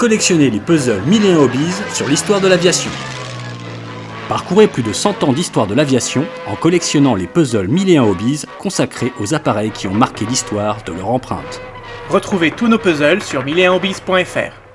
Collectionnez les puzzles 1001 Hobbies sur l'histoire de l'aviation. Parcourez plus de 100 ans d'histoire de l'aviation en collectionnant les puzzles 1001 Hobbies consacrés aux appareils qui ont marqué l'histoire de leur empreinte. Retrouvez tous nos puzzles sur 1001hobbies.fr.